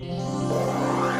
Yeah.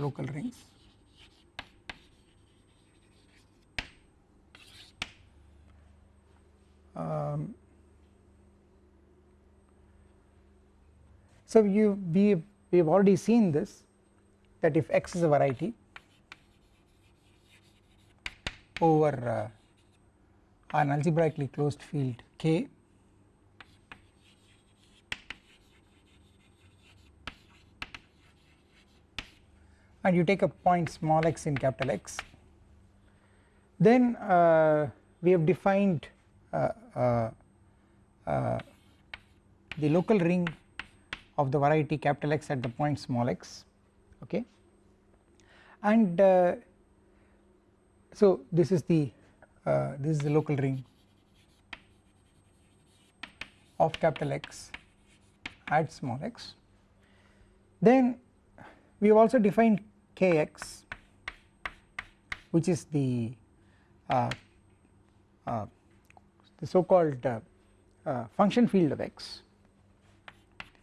Local rings. Um, so you we we have already seen this that if x is a variety over uh, an algebraically closed field K and you take a point small x in capital X then uh, we have defined uh, uh, uh the local ring of the variety capital X at the point small x okay? And uh, so this is the this is the local ring of capital X at small x. Then we have also defined kx which is the uh, uh, the so called uh, uh, function field of x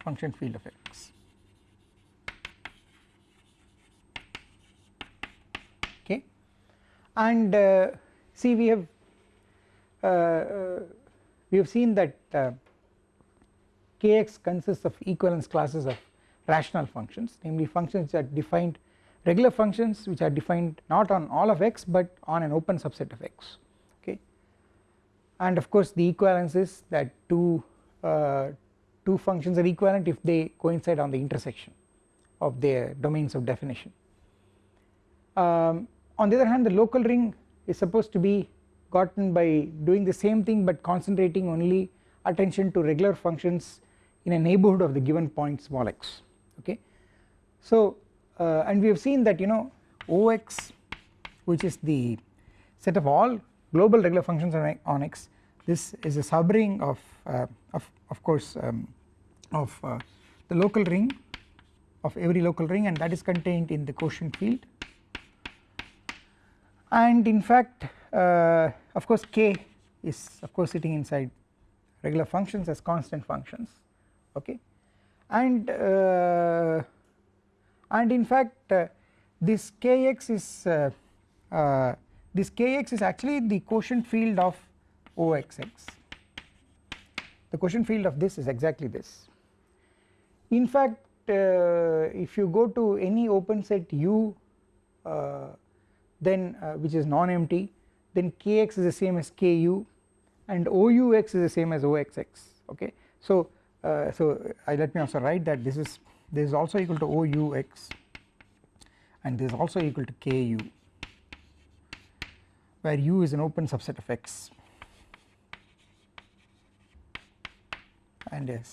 function field of x. Okay? And uh, see we have uh, we have seen that kx consists of equivalence classes of rational functions namely functions that are defined regular functions which are defined not on all of x but on an open subset of x okay and of course the equivalence is that two uh, two functions are equivalent if they coincide on the intersection of their domains of definition um, on the other hand the local ring is supposed to be gotten by doing the same thing but concentrating only attention to regular functions in a neighbourhood of the given point small x okay. So uh, and we have seen that you know Ox which is the set of all global regular functions on, on x this is a subring of uh, of, of course um, of uh, the local ring of every local ring and that is contained in the quotient field. And in fact uh, of course k is of course sitting inside regular functions as constant functions okay? And uh, and in fact uh, this kx is uh, uh, this kx is actually the quotient field of oxx. The quotient field of this is exactly this. In fact uh, if you go to any open set u then uh, which is non-empty then kx is the same as ku and OUX is the same as oxx okay? So uh, so uh, let me also write that this is this is also equal to OUX and this is also equal to ku where u is an open subset of x. And yes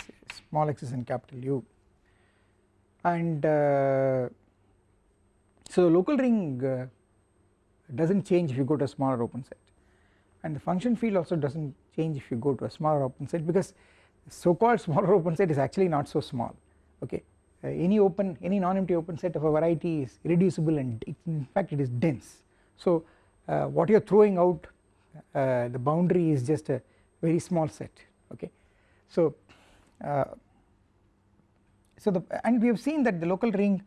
small x is in capital U. And uh, so local ring uh, does not change if you go to a smaller open set. And the function field also does not change if you go to a smaller open set because so called smaller open set is actually not so small okay any open any non-empty open set of a variety is irreducible and in fact it is dense. So uh, what you are throwing out uh, the boundary is just a very small set okay? So uh, so the and we have seen that the local ring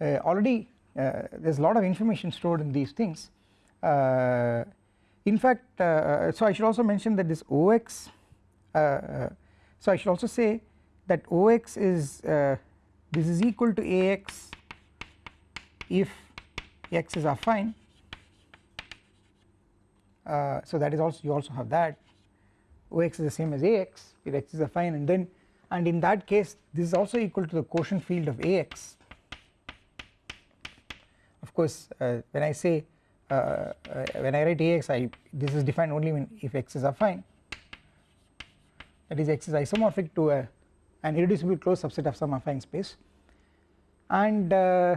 uh, already uh, there is a lot of information stored in these things. In fact so I should also mention that this OX so I should also say that OX is this is equal to AX if X is affine uh, so that is also you also have that. Ox is the same as Ax if X is affine and then and in that case this is also equal to the quotient field of Ax. Of course uh, when I say uh, uh when I write Ax I this is defined only when if X is affine that is X is isomorphic to a, an irreducible closed subset of some affine space. And uh,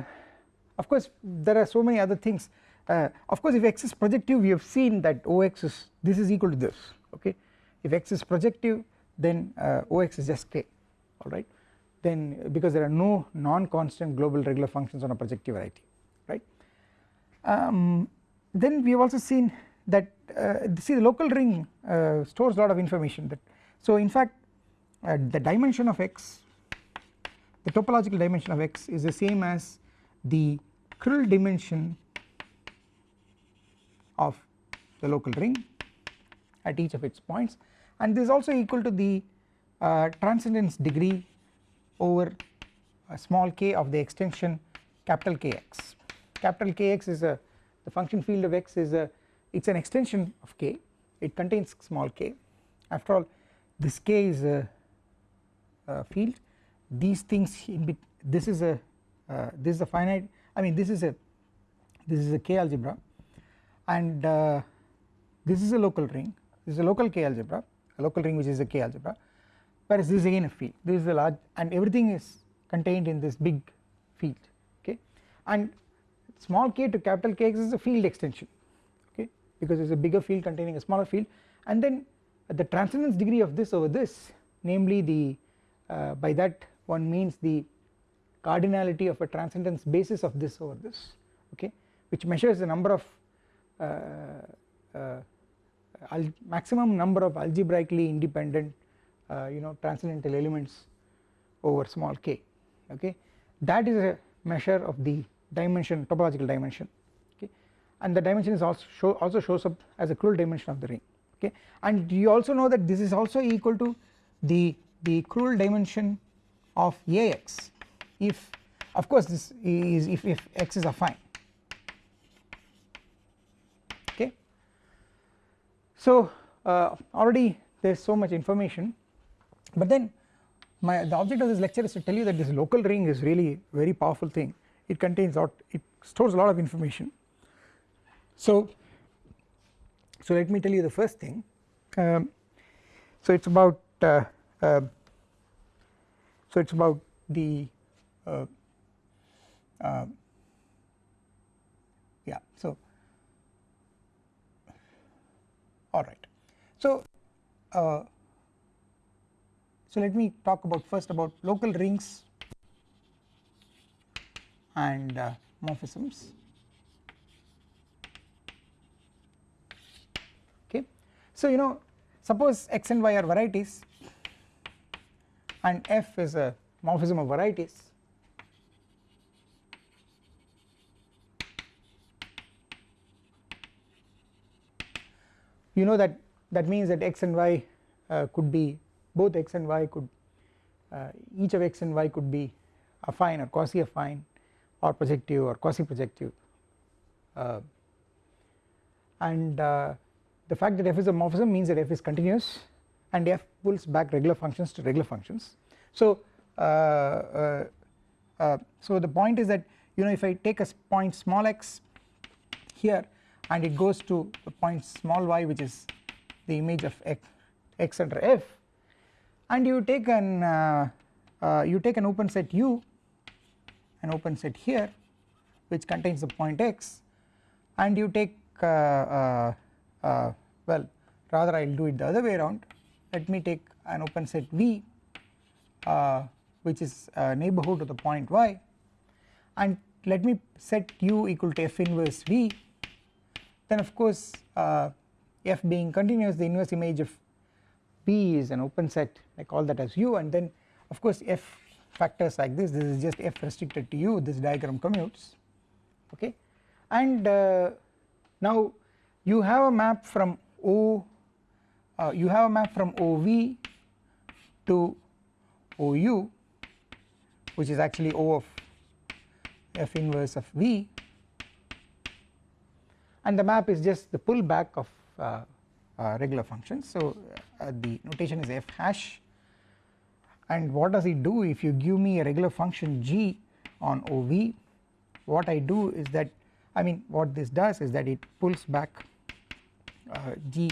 of course there are so many other things. Uh, of course if x is projective we have seen that Ox is this is equal to this okay? If x is projective then uh, Ox is just k alright then because there are no non-constant global regular functions on a projective variety right. Um, then we have also seen that uh, see the local ring uh, stores a lot of information that so in fact uh, the dimension of x the topological dimension of x is the same as the Krull dimension of the local ring at each of its points. And this is also equal to the uh, transcendence degree over a small k of the extension capital Kx. Capital Kx is a the function field of x is a it is an extension of k. It contains small k. After all this k is a field these things in this is a uh, this is a finite I mean this is a this is a k algebra. And uh, this is a local ring. This is a local k algebra a local ring which is a k algebra. Whereas this is again a field. This is a large and everything is contained in this big field okay? And small k to capital Kx is a field extension okay? Because it is a bigger field containing a smaller field. And then the transcendence degree of this over this namely the uh, by that one means the cardinality of a transcendence basis of this over this okay which measures the number of uh, uh, maximum number of algebraically independent uh, you know transcendental elements over small k okay. That is a measure of the dimension topological dimension okay. And the dimension is also show also shows up as a Krull dimension of the ring okay. And you also know that this is also equal to the the Krull dimension of Ax if of course this is if, if x is affine. Okay. So uh, already there is so much information. But then my the object of this lecture is to tell you that this local ring is really very powerful thing. It contains lot it stores a lot of information. So so let me tell you the first thing. Um, so it's about uh, uh, so it's about the uh, uh, yeah so alright. So, uh, so let me talk about first about local rings and uh, morphisms okay. So you know suppose x and y are varieties and f is a morphism of varieties. You know that that means that x and y uh, could be both x and y could uh, each of x and y could be affine or quasi affine or projective or quasi projective uh, and uh, the fact that f is a morphism means that f is continuous and f pulls back regular functions to regular functions. So uh, uh, so the point is that you know if I take a point small x here and it goes to a point small y which is the image of x, x under f and you take an uh, uh, you take an open set u an open set here which contains the point x and you take uh, uh, uh well rather I will do it the other way around let me take an open set V uh, which is a neighbourhood of the point y. And let me set u equal to f inverse V. Then of course uh, f being continuous the inverse image of V is an open set I call that as u. And then of course f factors like this. This is just f restricted to u. This diagram commutes. Okay? And uh, now you have a map from O uh, you have a map from OV to OU which is actually O of f inverse of V. And the map is just the pullback of uh, uh, regular functions. So uh, the notation is f hash. And what does it do? If you give me a regular function g on OV what I do is that I mean what this does is that it pulls back uh, g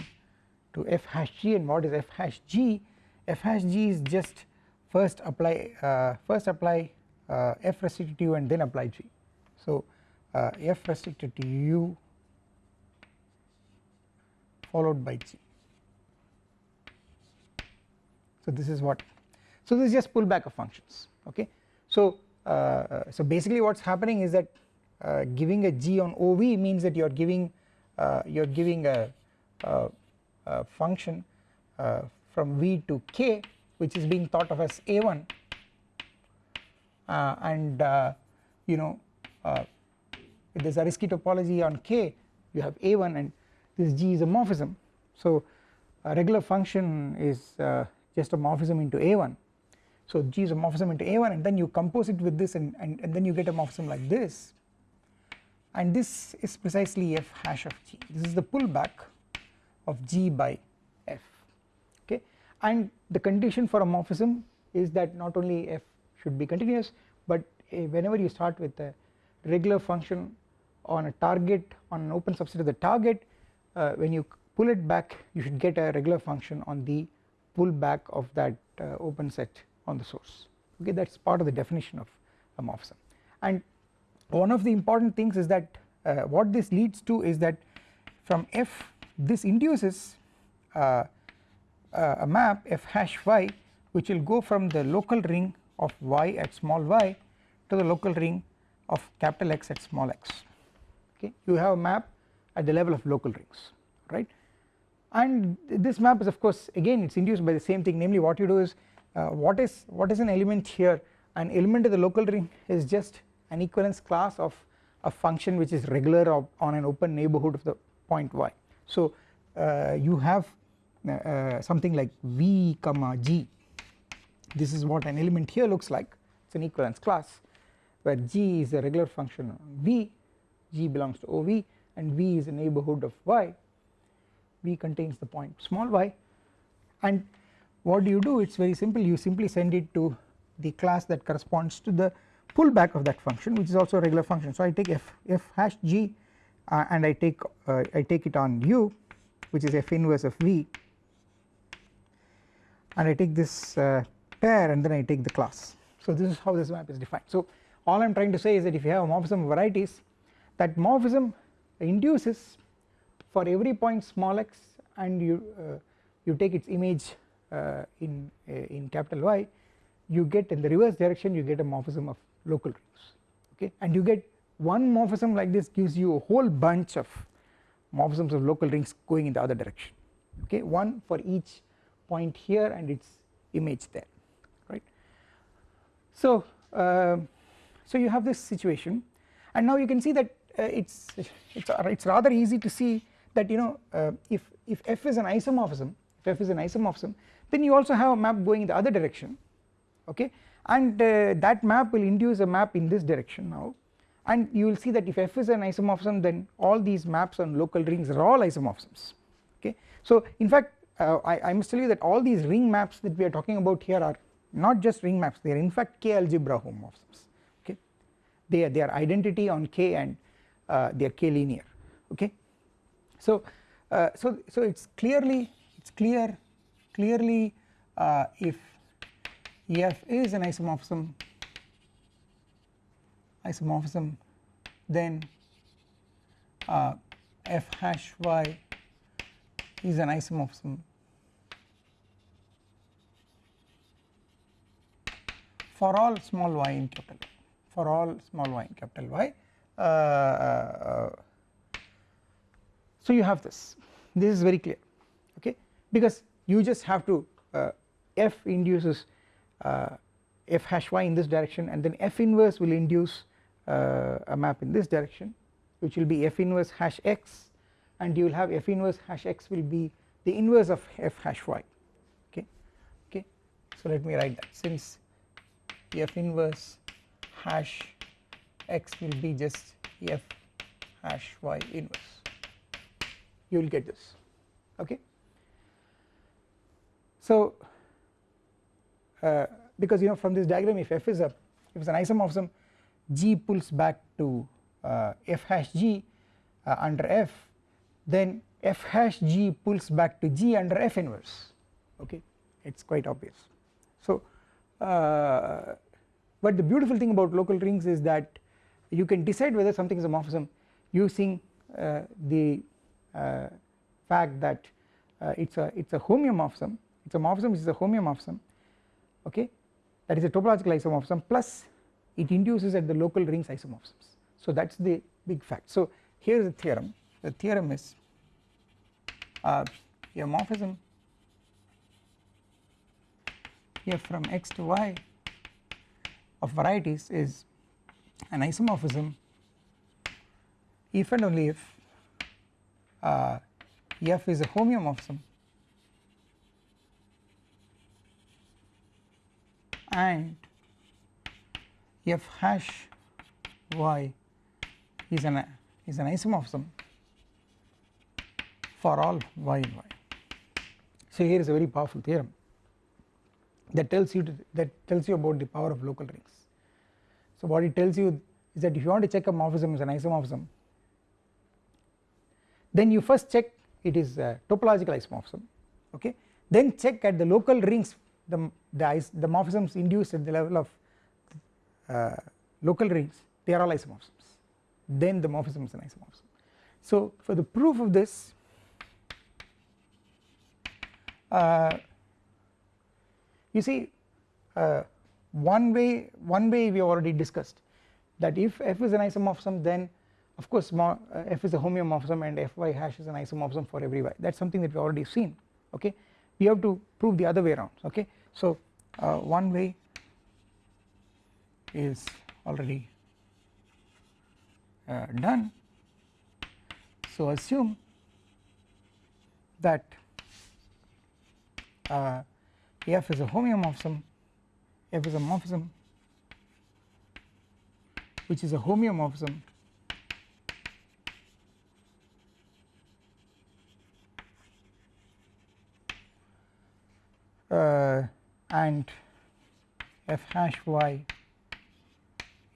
to f hash g and what is f hash g? F hash g is just first apply uh, first apply uh, f restricted to u and then apply g. So uh, f restricted to u followed by g. So this is what so this is just pullback of functions okay? So uh, so basically what's happening is that uh, giving a g on ov means that you're giving uh, you're giving a function uh, from v to k which is being thought of as a1 uh, and uh, you know if there's Zariski topology on k you have a1 and this g is a morphism. So a regular function is just a morphism into a1 so G is a morphism into A1 and then you compose it with this and, and, and then you get a morphism like this. And this is precisely f hash of G. This is the pullback of G by f okay? And the condition for a morphism is that not only f should be continuous but uh, whenever you start with a regular function on a target on an open subset of the target uh, when you pull it back you should get a regular function on the pullback of that uh, open set on the source okay? That is part of the definition of a morphism and one of the important things is that uh, what this leads to is that from f this induces uh, uh, a map f hash y which will go from the local ring of y at small y to the local ring of capital X at small x. Okay? You have a map at the level of local rings right? And this map is of course again it is induced by the same thing. Namely what you do is uh, what is what is an element here? An element of the local ring is just an equivalence class of a function which is regular on an open neighbourhood of the point y. So uh, you have uh, uh, something like v comma g. This is what an element here looks like. It is an equivalence class where g is a regular function v g belongs to ov and v is a neighbourhood of y. V contains the point small y. And what do you do? It is very simple. You simply send it to the class that corresponds to the pullback of that function which is also a regular function. So I take f f hash g uh, and I take uh, I take it on u which is f inverse of v. And I take this uh, pair and then I take the class. So this is how this map is defined. So all I am trying to say is that if you have a morphism of varieties that morphism induces for every point small x and you uh, you take its image uh, in uh, in capital Y you get in the reverse direction you get a morphism of local rings. Okay? And you get one morphism like this gives you a whole bunch of morphisms of local rings going in the other direction. Okay one for each point here and its image there right? So uh, so you have this situation. And now you can see that uh, it's it's it's rather easy to see that you know uh, if if f is an isomorphism if f is an isomorphism then you also have a map going in the other direction. Okay and uh, that map will induce a map in this direction now and you will see that if f is an isomorphism then all these maps on local rings are all isomorphisms. Okay? So in fact uh, I, I, must tell you that all these ring maps that we are talking about here are not just ring maps. They are in fact k algebra homomorphisms. Okay? They are, they are identity on k and uh, they are k linear okay? So uh, so so it's clearly it's clear clearly uh, if F is an isomorphism isomorphism then uh, f hash y is an isomorphism. For all small y in capital Y for all small y in capital Y uh, uh, so you have this. This is very clear okay? Because you just have to uh, f induces uh, f hash y in this direction and then f inverse will induce a map in this direction which will be f inverse hash x and you will have f inverse hash x will be the inverse of f hash y. Okay? Okay? So let me write that. Since f inverse hash x will be just f hash y inverse. You will get this. Okay? So uh, because you know from this diagram if f is a if it's an isomorphism g pulls back to uh, f hash g uh, under f then f hash g pulls back to g under f inverse. Okay? It is quite obvious. So uh, but the beautiful thing about local rings is that you can decide whether something is a morphism using uh, the uh, fact that uh, it's a it's a homeomorphism. It's a morphism which is a homeomorphism. Okay? That is a topological isomorphism plus it induces at the local rings isomorphisms. So that is the big fact. So here is the theorem. The theorem is uh, a morphism f from x to y of varieties is an isomorphism if and only if uh, f is a homeomorphism and f hash y is an is an isomorphism for all y in y. So here is a very powerful theorem that tells you to, that tells you about the power of local rings. So what it tells you is that if you want to check a morphism is an isomorphism then you first check it is a topological isomorphism okay then check at the local rings the the, the morphisms induced at the level of uh, local rings they are all isomorphisms. Then the morphism is an isomorphism. So for the proof of this uh, you see uh, one way one way we already discussed that if f is an isomorphism then of course uh, f is a homeomorphism and fy hash is an isomorphism for every y. That is something that we already seen okay? We have to prove the other way around okay? So uh, one way is already uh, done. So assume that uh, f is a homeomorphism f is a morphism which is a homeomorphism uh, and f hash y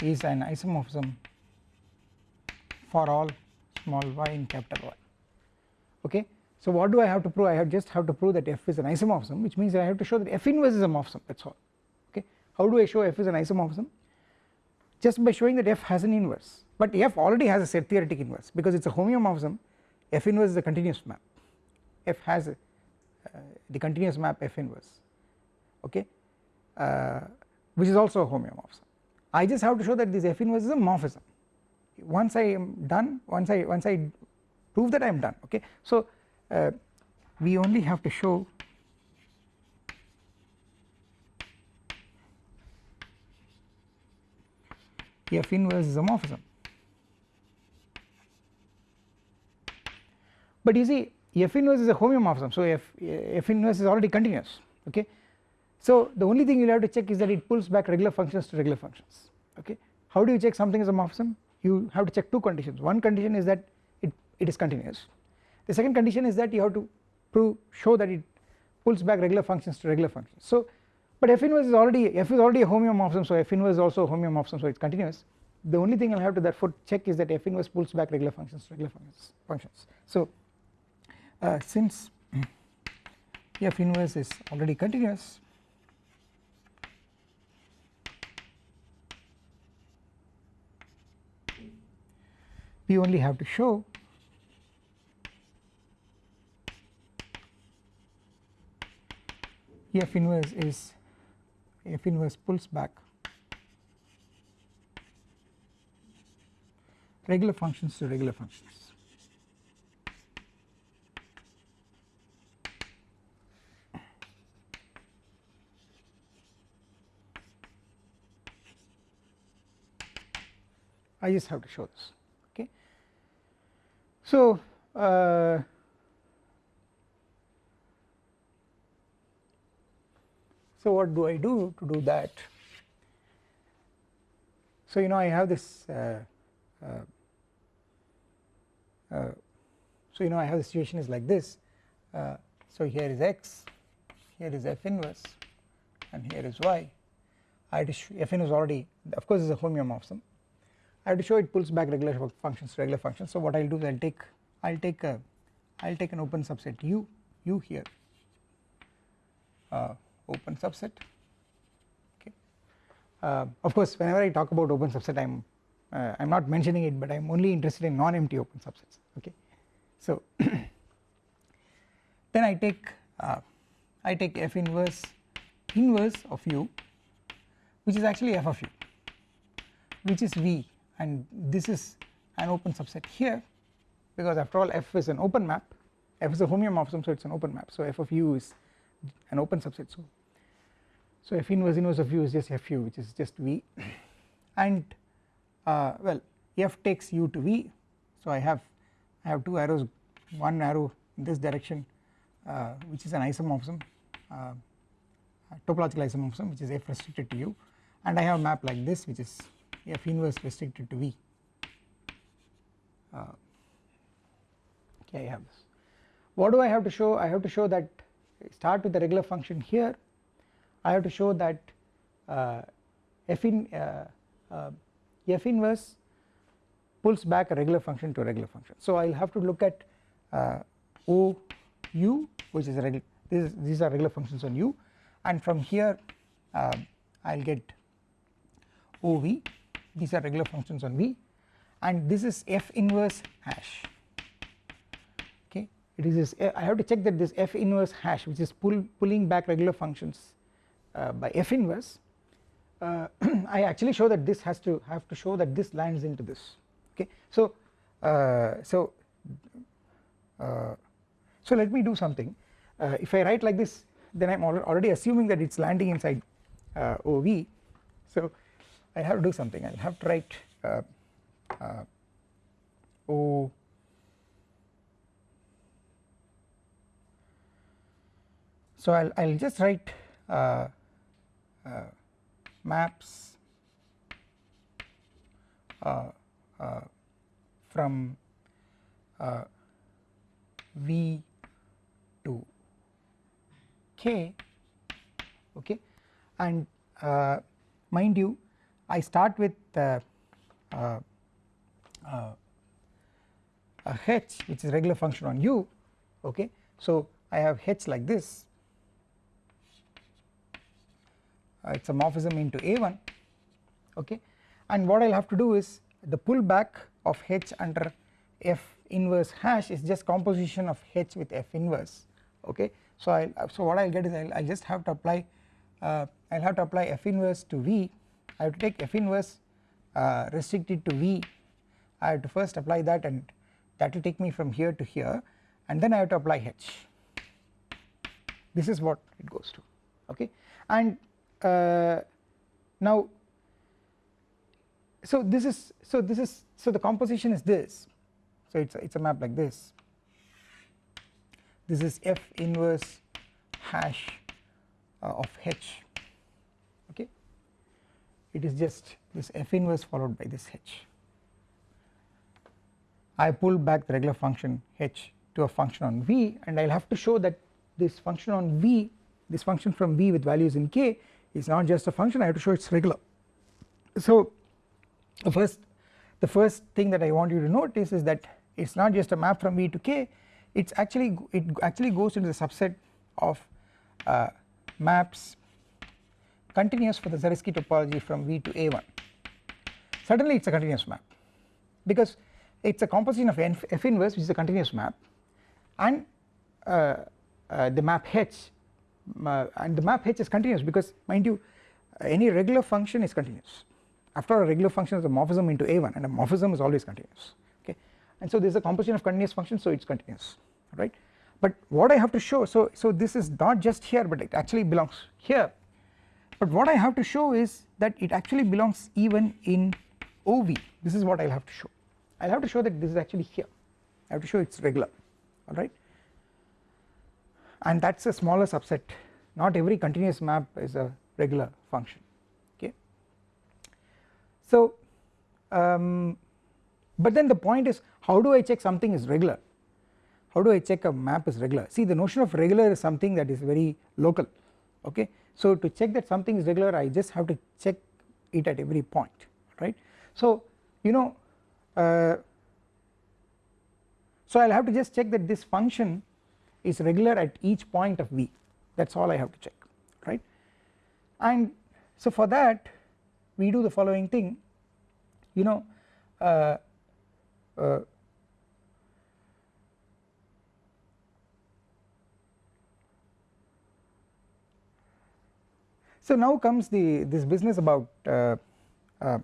is an isomorphism for all small y in capital Y. Okay. So what do I have to prove? I have just have to prove that f is an isomorphism which means I have to show that f inverse is a morphism that is all. Okay. How do I show f is an isomorphism just by showing that f has an inverse. But f already has a set theoretic inverse because it is a homeomorphism f inverse is a continuous map. F has a, uh, the continuous map f inverse. Okay? Uh, which is also a homeomorphism I just have to show that this f inverse is a morphism. Once I am done once I once I prove that I am done okay? So uh, we only have to show f inverse is a morphism. But you see f inverse is a homeomorphism so f f inverse is already continuous okay so the only thing you have to check is that it pulls back regular functions to regular functions. Okay? How do you check something is a morphism? You have to check two conditions. One condition is that it, it is continuous. The second condition is that you have to prove show that it pulls back regular functions to regular functions. So but f inverse is already f is already a homeomorphism so f inverse is also a homeomorphism so it is continuous. The only thing I will have to therefore check is that f inverse pulls back regular functions to regular functions functions. So uh, since f inverse is already continuous we only have to show F inverse is F inverse pulls back regular functions to regular functions. I just have to show this. So uh, so what do I do to do that? So you know I have this uh, uh, uh so you know I have the situation is like this. Uh, so here is x here is f inverse and here is y. I had to f inverse already of course is a homeomorphism I have to show it pulls back regular functions regular functions. So what I will do is I will take I will take a I will take an open subset. U u here. Uh, open subset. Okay. Uh, of course whenever I talk about open subset I am uh, I am not mentioning it but I am only interested in non-empty open subsets. Okay. So then I take uh, I take f inverse inverse of u which is actually f of u which is v and this is an open subset here because after all f is an open map. F is a homeomorphism so it is an open map. So f of u is an open subset. So so f inverse inverse of u is just fu which is just v. And uh, well f takes u to v. So I have I have two arrows one arrow in this direction uh, which is an isomorphism uh, topological isomorphism which is f restricted to u. And I have a map like this which is f inverse restricted to V. Uh, okay I have this. What do I have to show? I have to show that start with the regular function here. I have to show that uh, f in uh, uh, f inverse pulls back a regular function to a regular function. So I will have to look at uh, O u which is a regular these are regular functions on u. And from here uh, I will get OV these are regular functions on V. And this is f inverse hash. Okay? It is this I have to check that this f inverse hash which is pull, pulling back regular functions uh, by f inverse uh, I actually show that this has to have to show that this lands into this. Okay? So uh, so uh, so let me do something. Uh, if I write like this then I am already assuming that it is landing inside uh, OV so I have to do something. I will have to write uh, uh, O. So I'll I'll just write uh, uh maps uh, uh, from V to K okay? And mind you I start with uh, uh, uh, a h which is regular function on u okay? So I have h like this. Uh, it is a morphism into a1 okay? And what I will have to do is the pullback of h under f inverse hash is just composition of h with f inverse okay? So I so what I will get is I will just have to apply uh, I will have to apply f inverse to v I have to take f inverse uh, restricted to V. I have to first apply that and that will take me from here to here and then I have to apply H. This is what it goes to okay? And uh, now so this is so this is so the composition is this. So it's a, it's a map like this. This is f inverse hash uh, of h it is just this f inverse followed by this h. I pull back the regular function h to a function on v and I will have to show that this function on v this function from v with values in k is not just a function I have to show it is regular. So the first the first thing that I want you to notice is that it is not just a map from v to k it is actually it actually goes into the subset of uh, maps continuous for the Zariski topology from V to A1 certainly it is a continuous map because it is a composition of f inverse which is a continuous map and uh, uh, the map h uh, and the map h is continuous because mind you any regular function is continuous. After all a regular function is a morphism into a1 and a morphism is always continuous okay? And so this is a composition of continuous functions so it is continuous right? But what I have to show so so this is not just here but it actually belongs here but what I have to show is that it actually belongs even in OV this is what I will have to show. I will have to show that this is actually here. I have to show it is regular alright and that is a smaller subset. Not every continuous map is a regular function okay. So um, but then the point is how do I check something is regular? How do I check a map is regular? See the notion of regular is something that is very local okay so to check that something is regular I just have to check it at every point right? So you know uh, so I will have to just check that this function is regular at each point of v. That is all I have to check right? And so for that we do the following thing. You know uh, uh, so now comes the this business about uh, uh,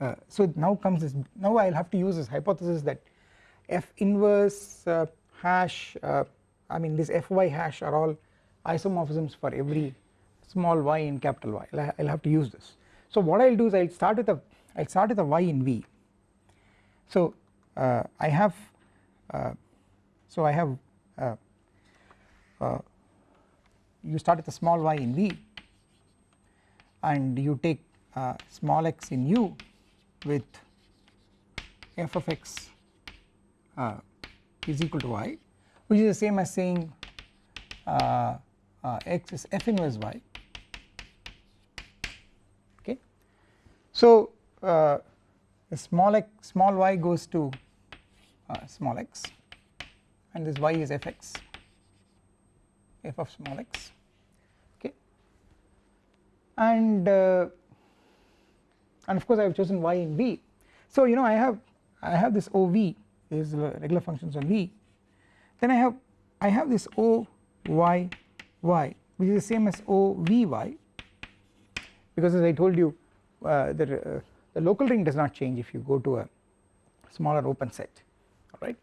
uh so now comes this now I will have to use this hypothesis that f inverse uh, hash uh, I mean this fy hash are all isomorphisms for every small y in capital Y. I will have to use this. So what I will do is I will start with a I will start with a y in V. So uh, I have so I have you start with a small y in V and you take uh, small x in U with f of x uh, is equal to y which is the same as saying uh, uh, x is f inverse y okay. So uh, small x small y goes to uh, small x and this y is fx f of small x and uh, and of course I have chosen y in V so you know I have I have this OV is regular functions on V. Then I have I have this O y y which is the same as O v y. Because as I told you uh, the, uh, the local ring does not change if you go to a smaller open set alright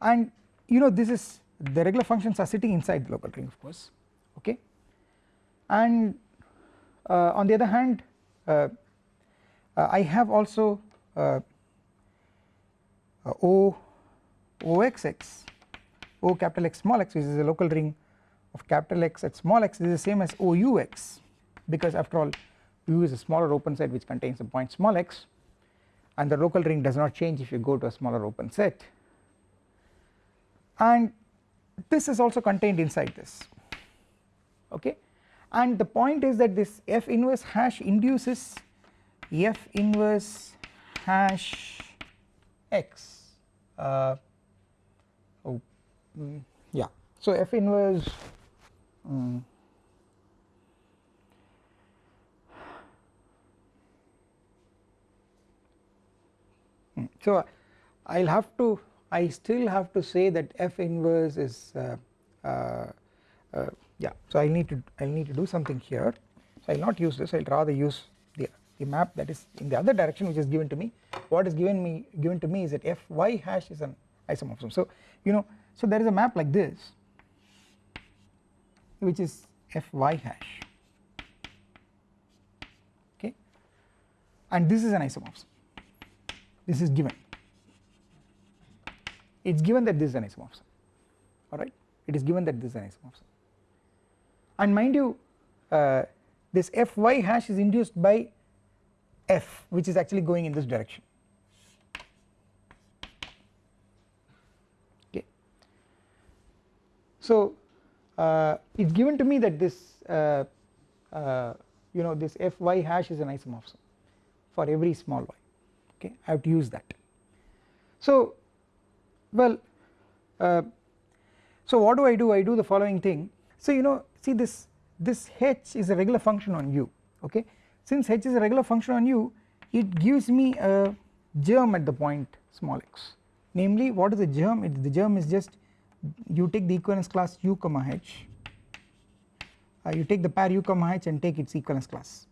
and you know this is the regular functions are sitting inside the local ring of course okay? And on the other hand uh, uh, I have also uh, O OXX O capital X small x which is a local ring of capital X at small x is the same as OUX because after all U is a smaller open set which contains a point small x and the local ring does not change if you go to a smaller open set. And this is also contained inside this. Okay and the point is that this f inverse hash induces f inverse hash x. Uh, mm, yeah. So f inverse um, so I will have to I still have to say that f inverse is uh, uh, uh, yeah. So I need to I need to do something here. So I will not use this. I will rather use the, the map that is in the other direction which is given to me. What is given me given to me is that f y hash is an isomorphism. So you know so there is a map like this which is fy hash. Okay? And this is an isomorphism. This is given. It is given that this is an isomorphism. Alright it is given that this is an isomorphism and mind you uh, this fy hash is induced by f which is actually going in this direction okay. So uh, it is given to me that this uh, uh, you know this fy hash is an isomorphism for every small y okay I have to use that. So well uh, so what do I do I do the following thing so you know see this this h is a regular function on u okay? Since h is a regular function on u it gives me a germ at the point small x. Namely what is the germ? It, the germ is just you take the equivalence class u comma h. Uh, you take the pair u comma h and take its equivalence class.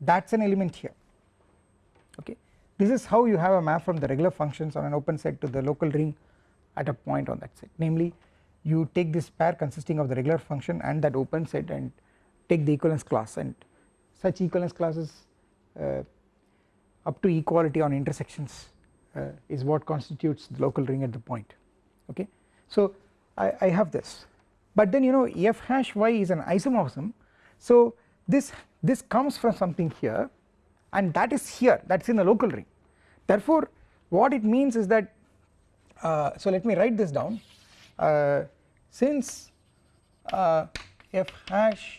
That is an element here okay? This is how you have a map from the regular functions on an open set to the local ring at a point on that set. Namely you take this pair consisting of the regular function and that open set and take the equivalence class. And such equivalence classes uh, up to equality on intersections uh, is what constitutes the local ring at the point. Okay. So I, I have this. But then you know f hash y is an isomorphism. So this this comes from something here and that is here. That is in the local ring. Therefore what it means is that uh, so let me write this down since uh, f hash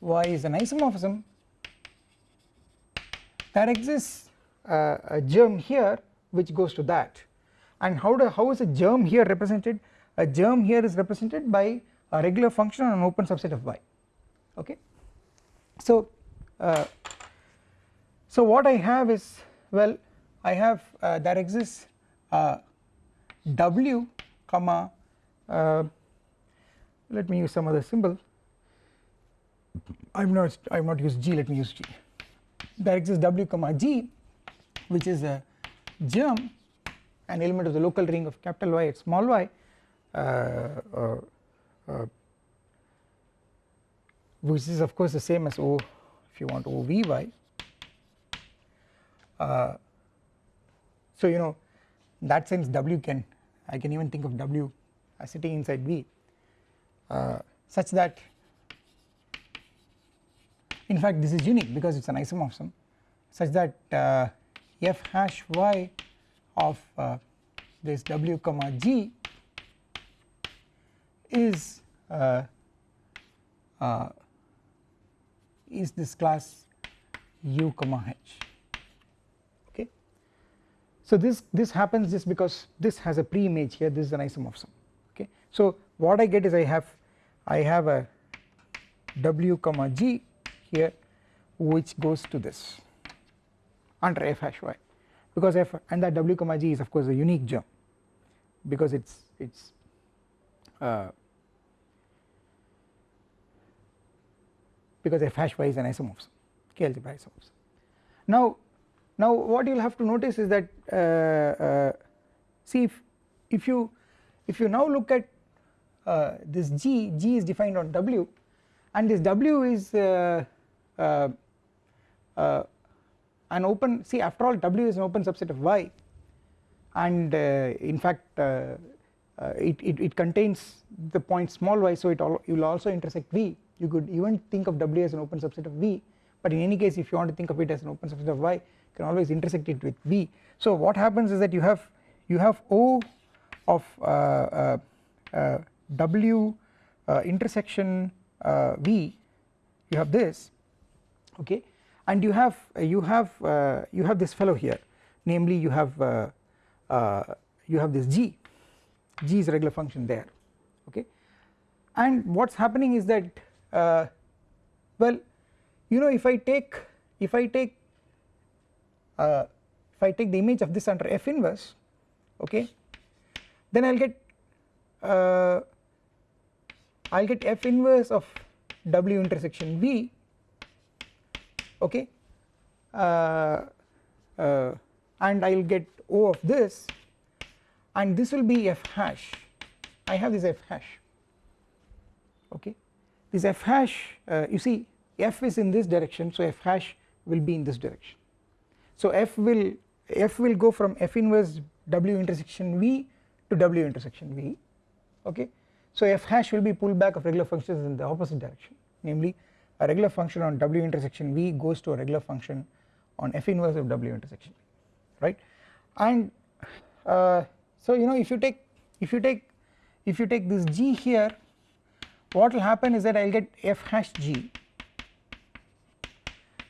y is an isomorphism there exists uh, a germ here which goes to that. And how do how is a germ here represented? A germ here is represented by a regular function on an open subset of y. Okay? So uh, so what I have is well I have uh, there exists uh, w comma uh, let me use some other symbol. I am not I have not used g let me use g. There exists w comma g which is a germ an element of the local ring of capital Y at small y uh, uh, uh, which is of course the same as O if you want OVY uh, so you know in that sense W can I can even think of W sitting inside V uh, such that in fact this is unique because it is an isomorphism such that uh, f hash y of uh, this w comma g is uh, uh, is this class u comma h. Okay? So this this happens just because this has a pre-image here. This is an isomorphism so what i get is i have i have a w comma g here which goes to this under f hash y because f and that w comma g is of course a unique germ because it's it's uh, because f hash y is an isomorphism k algebra isomorphism. Now now what you will have to notice is that uh, uh, see if if you if you now look at uh, this g g is defined on w and this w is uh, uh, uh, an open see after all w is an open subset of y and in fact it, it, it contains the point small y so it all, will also intersect v. You could even think of w as an open subset of v but in any case if you want to think of it as an open subset of y you can always intersect it with v. So what happens is that you have you have o of uh, uh, uh, w uh, intersection uh, v you have this okay? And you have uh, you have you have this fellow here. Namely you have you have this g. G is a regular function there okay? And what is happening is that well you know if I take if I take uh, if I take the image of this under f inverse okay? Then I will get uh, I will get f inverse of w intersection v okay? Uh, uh, and I will get O of this and this will be f hash. I have this f hash okay? This f hash uh, you see f is in this direction so f hash will be in this direction. So f will f will go from f inverse w intersection v to w intersection v okay so f hash will be pulled back of regular functions in the opposite direction. Namely a regular function on w intersection v goes to a regular function on f inverse of w intersection right? And uh, so you know if you take if you take if you take this g here what will happen is that I will get f hash g.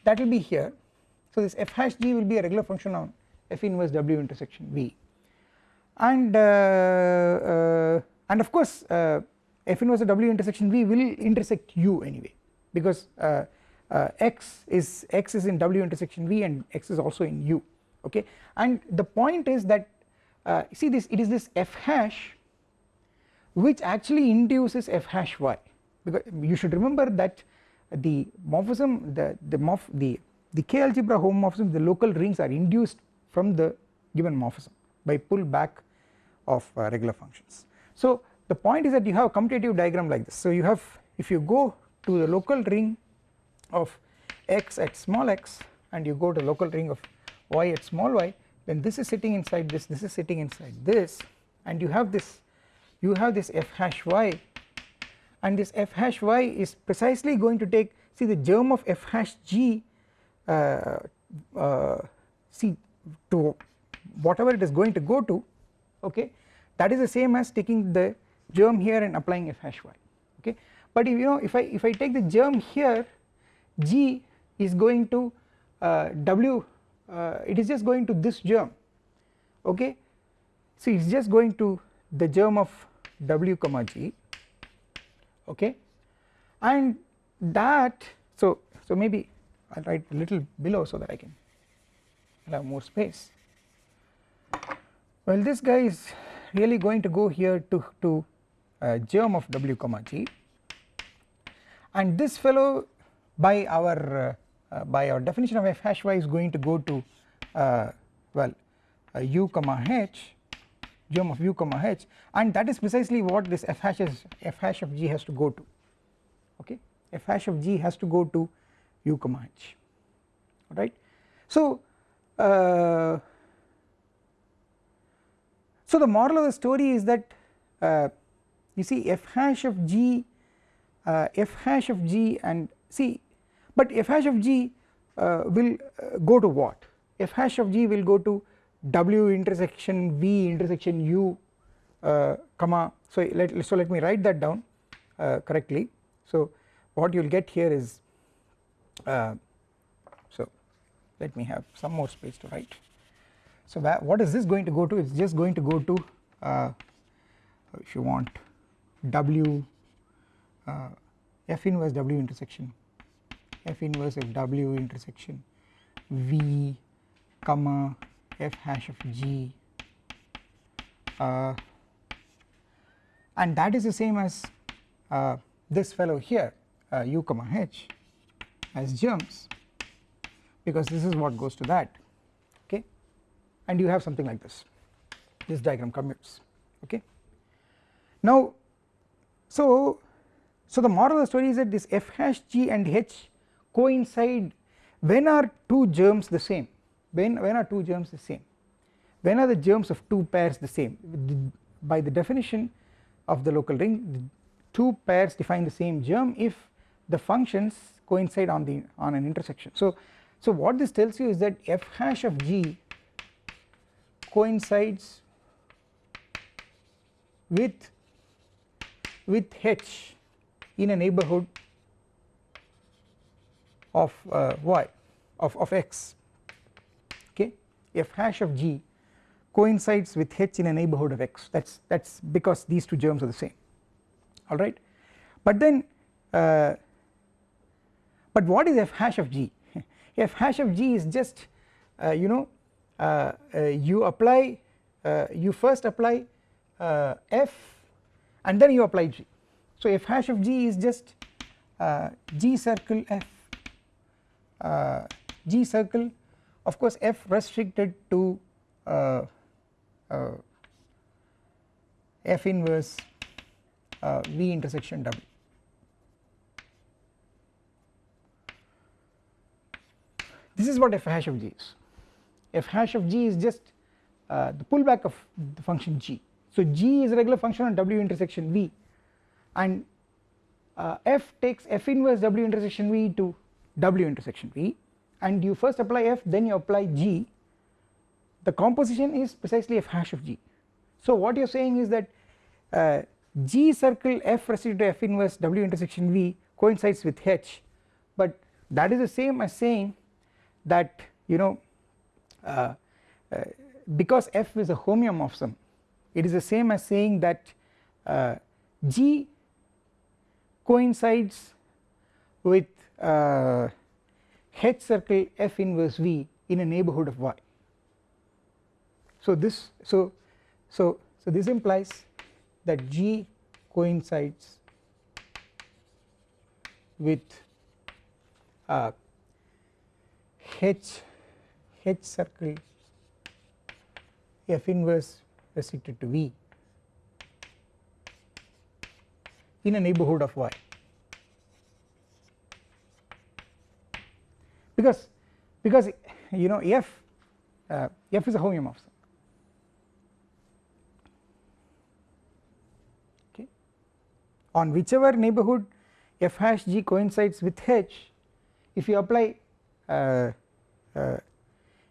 That will be here. So this f hash g will be a regular function on f inverse w intersection v. And uh, uh, and of course uh, f inverse of w intersection v will intersect u anyway because uh, uh, x is x is in w intersection v and x is also in u okay and the point is that uh, see this it is this f hash which actually induces f hash y because you should remember that the morphism the the morph the the k algebra homomorphism the local rings are induced from the given morphism by pull back of uh, regular functions. So the point is that you have a commutative diagram like this. So you have if you go to the local ring of x at small x and you go to local ring of y at small y then this is sitting inside this this is sitting inside this and you have this you have this f hash y and this f hash y is precisely going to take see the germ of f hash g uh, uh, see to whatever it is going to go to okay that is the same as taking the germ here and applying f hash y okay? But if you know if I if I take the germ here g is going to uh, w uh, it is just going to this germ okay? So it is just going to the germ of w comma g okay? And that so so maybe I'll write a little below so that I can have more space. Well this guy is really going to go here to to uh, germ of w comma g. And this fellow by our uh, uh, by our definition of f hash y is going to go to uh, well uh, u comma h germ of u comma h. And that is precisely what this f hash is f hash of g has to go to. Okay? F hash of g has to go to u comma h. Alright. So uh, so the moral of the story is that uh, you see f hash of g uh, f hash of g and see but f hash of g uh, will uh, go to what? F hash of g will go to w intersection v intersection u uh, comma. So let so let me write that down uh, correctly. So what you will get here is so let me have some more space to write so what is this going to go to? It's just going to go to uh, if you want w uh, f inverse w intersection. F inverse of w intersection. V comma f hash of g. Uh, and that is the same as uh, this fellow here uh, u comma h as germs because this is what goes to that and you have something like this. This diagram commutes okay? Now so so the moral of the story is that this f hash g and h coincide. When are two germs the same? When when are two germs the same? When are the germs of two pairs the same? By the definition of the local ring two pairs define the same germ if the functions coincide on the on an intersection. So so what this tells you is that f hash of g coincides with with h in a neighborhood of uh, y of, of x. Okay? F hash of g coincides with h in a neighborhood of x. That is that is because these two germs are the same. Alright but then uh, but what is f hash of g? F hash of g is just uh, you know you apply uh, you first apply uh, f and then you apply g. So f hash of g is just g circle f g circle of course f restricted to uh, uh, f inverse uh, v intersection w this is what f hash of g is f hash of g is just uh, the pullback of the function g. So g is a regular function on w intersection v. And uh, f takes f inverse w intersection v to w intersection v. And you first apply f then you apply g. The composition is precisely f hash of g. So what you are saying is that uh, g circle f restricted to f inverse w intersection v coincides with h. But that is the same as saying that you know uh, uh, because f is a homeomorphism it is the same as saying that uh, g coincides with uh, H circle f inverse v in a neighborhood of y. So this so so so this implies that G coincides with H H circle F inverse restricted to V in a neighbourhood of Y. Because because you know F uh, F is a homeomorphism. Okay. On whichever neighbourhood f hash g coincides with h if you apply uh, uh,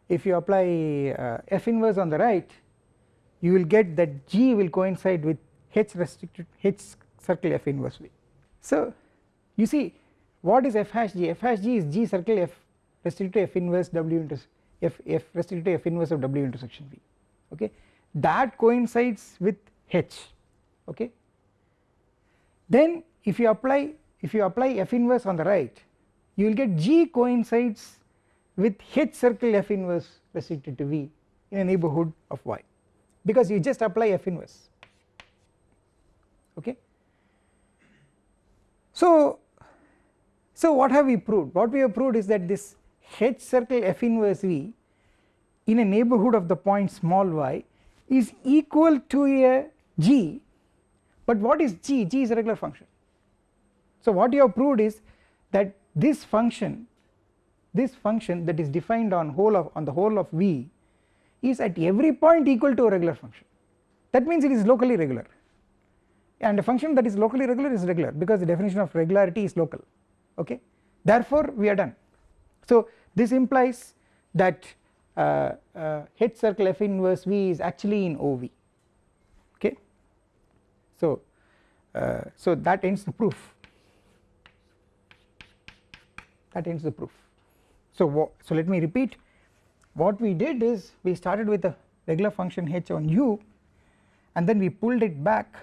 if you apply uh, f inverse on the right you will get that g will coincide with h restricted h circle f inverse v. So you see what is f hash g? F hash g is g circle f restricted to f inverse w into f f restricted to f inverse of w intersection v. Okay? That coincides with h. Okay? Then if you apply if you apply f inverse on the right you will get g coincides with h circle f inverse restricted to v in a neighbourhood of y. Because you just apply f inverse. Okay. So, so what have we proved? What we have proved is that this h circle f inverse v in a neighbourhood of the point small y is equal to a g. But what is g? G is a regular function. So what you have proved is that this function this function that is defined on whole of on the whole of V is at every point equal to a regular function. That means it is locally regular. And a function that is locally regular is regular because the definition of regularity is local. Okay? Therefore we are done. So this implies that uh, uh, H circle f inverse V is actually in OV okay? So uh, so that ends the proof. That ends the proof. So, so let me repeat. What we did is we started with a regular function h on u and then we pulled it back.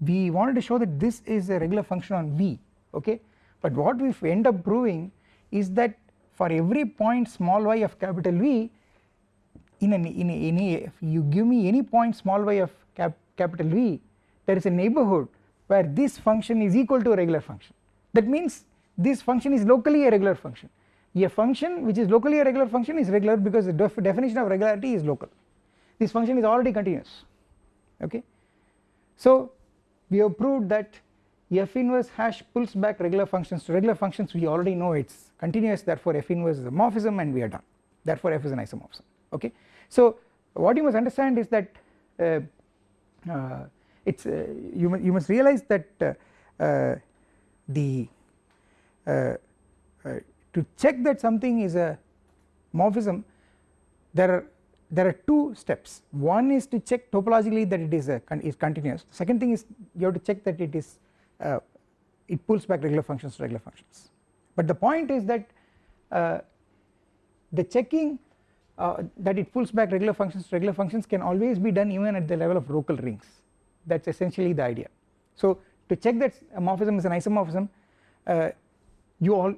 We wanted to show that this is a regular function on v okay? But what we end up proving is that for every point small y of capital V in an in a, in a if you give me any point small y of cap, capital V there is a neighbourhood where this function is equal to a regular function. That means this function is locally a regular function a function which is locally a regular function is regular because the def definition of regularity is local this function is already continuous okay. So we have proved that f inverse hash pulls back regular functions to regular functions we already know it is continuous therefore f inverse is a morphism and we are done therefore f is an isomorphism okay. So what you must understand is that uh, uh, it's uh, you, you must realize that uh, uh, the uh, to check that something is a morphism there are there are two steps. One is to check topologically that it is a is continuous. Second thing is you have to check that it is uh, it pulls back regular functions to regular functions. But the point is that uh, the checking uh, that it pulls back regular functions to regular functions can always be done even at the level of local rings. That is essentially the idea. So to check that a morphism is an isomorphism uh, you all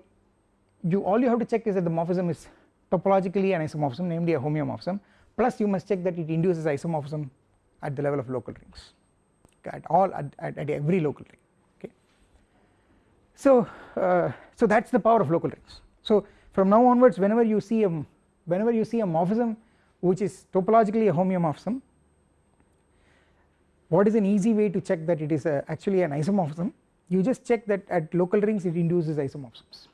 you all you have to check is that the morphism is topologically an isomorphism namely a homeomorphism. Plus you must check that it induces isomorphism at the level of local rings. At all at, at, at, every local ring. Okay. So uh, so that is the power of local rings. So from now onwards whenever you see a whenever you see a morphism which is topologically a homeomorphism what is an easy way to check that it is a, actually an isomorphism? You just check that at local rings it induces isomorphisms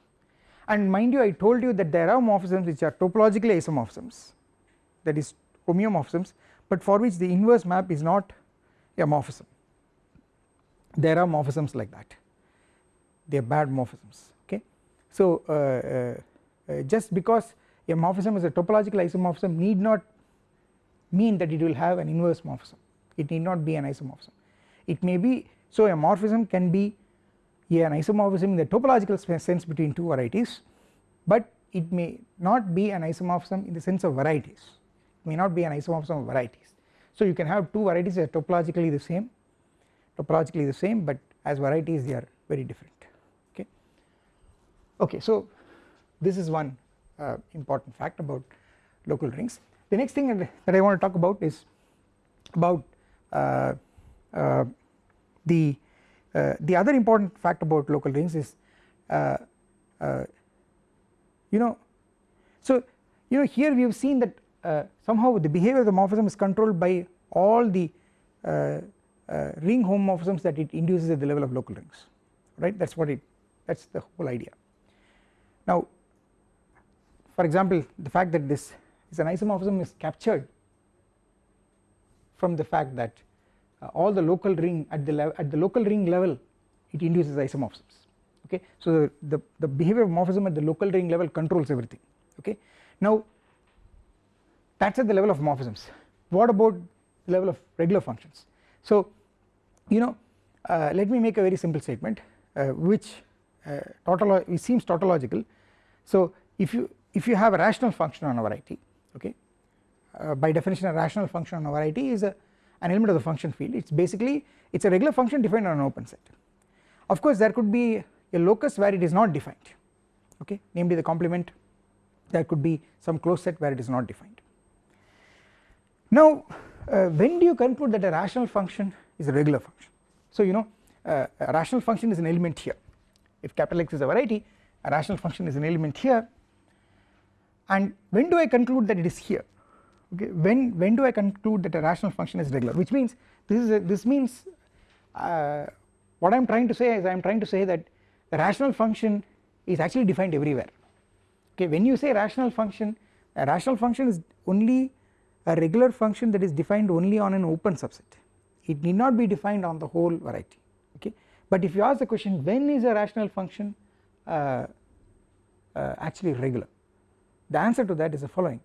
and mind you I told you that there are morphisms which are topologically isomorphisms. That is homeomorphisms. But for which the inverse map is not a morphism. There are morphisms like that. They are bad morphisms. Okay. So uh, uh, uh, just because a morphism is a topological isomorphism need not mean that it will have an inverse morphism. It need not be an isomorphism. It may be so a morphism can be an isomorphism in the topological sense between two varieties but it may not be an isomorphism in the sense of varieties. It may not be an isomorphism of varieties. So you can have two varieties that are topologically the same topologically the same but as varieties they are very different. Okay? Okay so this is one uh, important fact about local rings. The next thing that I want to talk about is about uh, uh, the the other important fact about local rings is uh, uh, you know So you know here we have seen that uh, somehow the behavior of the morphism is controlled by all the uh, uh, ring homomorphisms that it induces at the level of local rings right that is what it that is the whole idea. Now for example the fact that this is an isomorphism is captured from the fact that uh, all the local ring at the at the local ring level it induces isomorphisms. Okay? So the, the, the behavior of morphism at the local ring level controls everything. Okay? Now that is at the level of morphisms. What about the level of regular functions? So you know uh, let me make a very simple statement uh, which uh, tautolo seems tautological. So if you if you have a rational function on a variety okay uh, by definition a rational function on a variety is a, an element of the function field. It is basically it is a regular function defined on an open set. Of course there could be a locus where it is not defined okay? Namely the complement there could be some closed set where it is not defined. Now uh, when do you conclude that a rational function is a regular function? So you know uh, a rational function is an element here. If capital X is a variety a rational function is an element here. And when do I conclude that it is here okay when when do I conclude that a rational function is regular? Which means this is a, this means uh, what I am trying to say is I am trying to say that the rational function is actually defined everywhere. Okay when you say rational function a rational function is only a regular function that is defined only on an open subset. It need not be defined on the whole variety. Okay but if you ask the question when is a rational function uh, uh, actually regular? The answer to that is the following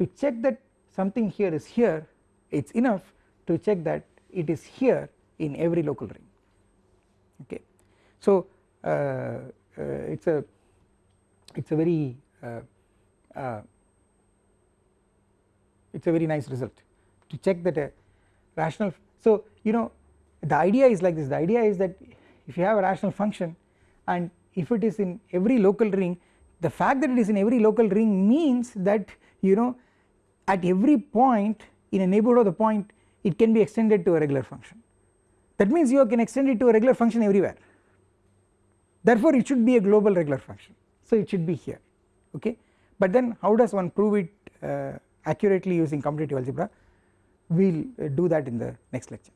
to check that something here is here it is enough to check that it is here in every local ring. Okay. So uh, uh, it's a it's a very uh, it's a very nice result to check that a rational so you know the idea is like this the idea is that if you have a rational function and if it is in every local ring the fact that it is in every local ring means that you know at every point in a neighbourhood of the point it can be extended to a regular function. That means you can extend it to a regular function everywhere. Therefore it should be a global regular function. So it should be here okay? But then how does one prove it uh, accurately using commutative algebra? We will uh, do that in the next lecture